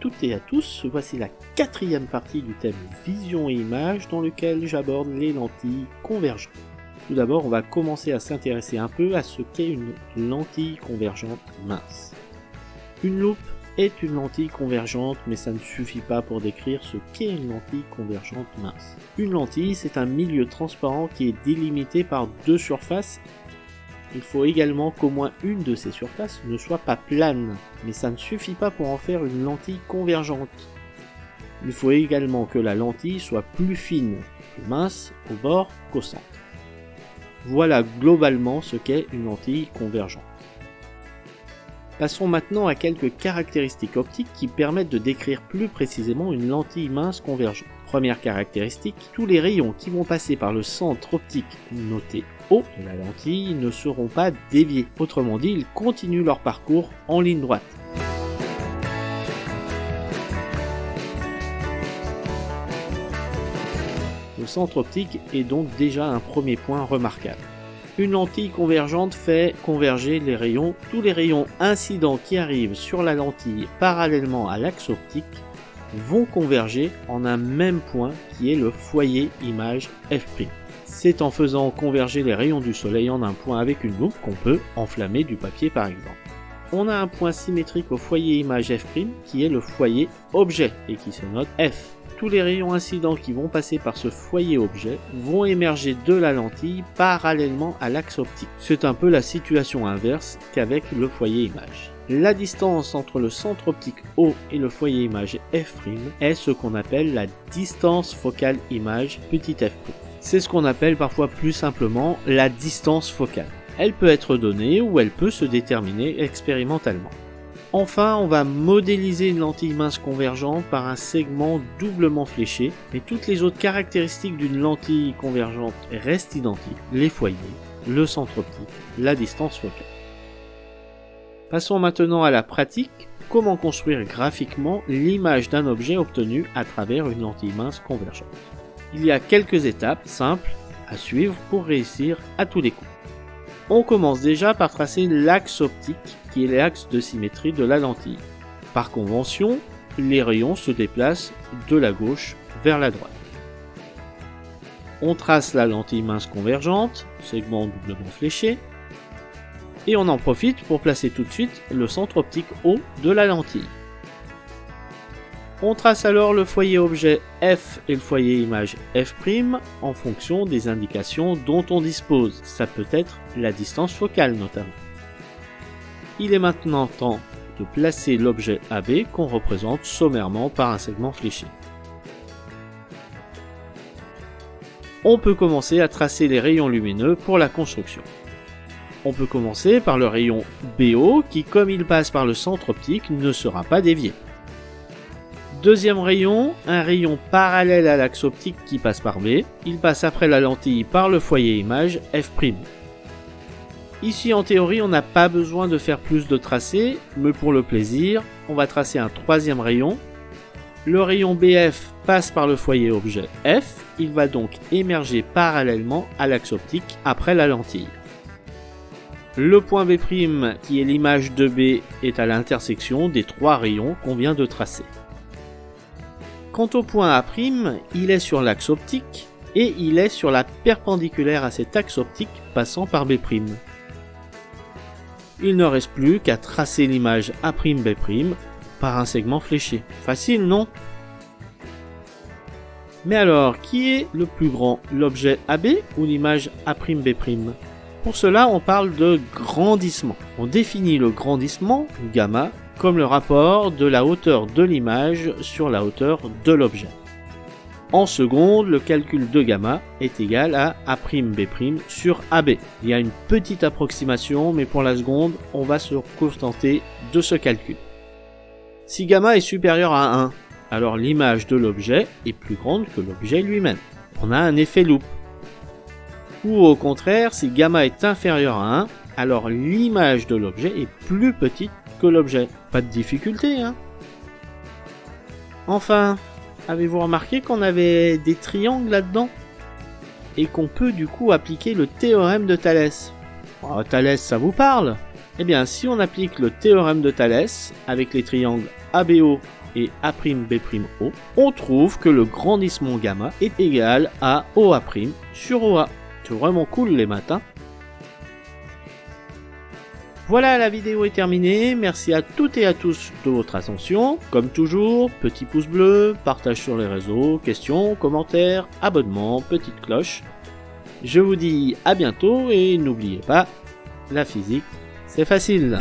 toutes et à tous, voici la quatrième partie du thème vision et image dans lequel j'aborde les lentilles convergentes. Tout d'abord, on va commencer à s'intéresser un peu à ce qu'est une lentille convergente mince. Une loupe est une lentille convergente, mais ça ne suffit pas pour décrire ce qu'est une lentille convergente mince. Une lentille, c'est un milieu transparent qui est délimité par deux surfaces il faut également qu'au moins une de ces surfaces ne soit pas plane, mais ça ne suffit pas pour en faire une lentille convergente. Il faut également que la lentille soit plus fine, plus mince au bord qu'au centre. Voilà globalement ce qu'est une lentille convergente. Passons maintenant à quelques caractéristiques optiques qui permettent de décrire plus précisément une lentille mince convergente. Première caractéristique, tous les rayons qui vont passer par le centre optique noté de la lentille ne seront pas déviés. Autrement dit, ils continuent leur parcours en ligne droite. Le centre optique est donc déjà un premier point remarquable. Une lentille convergente fait converger les rayons. Tous les rayons incidents qui arrivent sur la lentille parallèlement à l'axe optique vont converger en un même point qui est le foyer image f'. C'est en faisant converger les rayons du soleil en un point avec une loupe qu'on peut enflammer du papier par exemple. On a un point symétrique au foyer image f' qui est le foyer objet et qui se note f. Tous les rayons incidents qui vont passer par ce foyer objet vont émerger de la lentille parallèlement à l'axe optique. C'est un peu la situation inverse qu'avec le foyer image. La distance entre le centre optique O et le foyer image f' est ce qu'on appelle la distance focale image f'. C'est ce qu'on appelle parfois plus simplement la distance focale. Elle peut être donnée ou elle peut se déterminer expérimentalement. Enfin, on va modéliser une lentille mince convergente par un segment doublement fléché, mais toutes les autres caractéristiques d'une lentille convergente restent identiques, les foyers, le centre optique, la distance focale. Passons maintenant à la pratique. Comment construire graphiquement l'image d'un objet obtenu à travers une lentille mince convergente. Il y a quelques étapes simples à suivre pour réussir à tous les coups. On commence déjà par tracer l'axe optique qui est l'axe de symétrie de la lentille. Par convention, les rayons se déplacent de la gauche vers la droite. On trace la lentille mince convergente, segment doublement fléché, et on en profite pour placer tout de suite le centre optique haut de la lentille. On trace alors le foyer objet F et le foyer image F' en fonction des indications dont on dispose. Ça peut être la distance focale notamment. Il est maintenant temps de placer l'objet AB qu'on représente sommairement par un segment fléché. On peut commencer à tracer les rayons lumineux pour la construction. On peut commencer par le rayon BO qui, comme il passe par le centre optique, ne sera pas dévié. Deuxième rayon, un rayon parallèle à l'axe optique qui passe par B. Il passe après la lentille par le foyer image F'. Ici en théorie on n'a pas besoin de faire plus de tracés, mais pour le plaisir, on va tracer un troisième rayon. Le rayon BF passe par le foyer objet F, il va donc émerger parallèlement à l'axe optique après la lentille. Le point B', qui est l'image de B, est à l'intersection des trois rayons qu'on vient de tracer. Quant au point A', il est sur l'axe optique et il est sur la perpendiculaire à cet axe optique passant par B'. Il ne reste plus qu'à tracer l'image A'B' par un segment fléché. Facile, non? Mais alors, qui est le plus grand, l'objet AB ou l'image A'B' pour cela, on parle de grandissement. On définit le grandissement, gamma, comme le rapport de la hauteur de l'image sur la hauteur de l'objet. En seconde, le calcul de gamma est égal à A'B' sur AB. Il y a une petite approximation, mais pour la seconde, on va se contenter de ce calcul. Si gamma est supérieur à 1, alors l'image de l'objet est plus grande que l'objet lui-même. On a un effet loupe. Ou au contraire, si gamma est inférieur à 1, alors l'image de l'objet est plus petite l'objet. Pas de difficulté, hein Enfin, avez-vous remarqué qu'on avait des triangles là-dedans? Et qu'on peut du coup appliquer le théorème de Thalès oh, Thalès, ça vous parle? Eh bien, si on applique le théorème de Thalès avec les triangles ABO et A'B', on trouve que le grandissement gamma est égal à OA' sur OA. C'est vraiment cool les matins. Voilà, la vidéo est terminée. Merci à toutes et à tous de votre attention. Comme toujours, petit pouce bleu, partage sur les réseaux, questions, commentaires, abonnement, petite cloche. Je vous dis à bientôt et n'oubliez pas, la physique, c'est facile.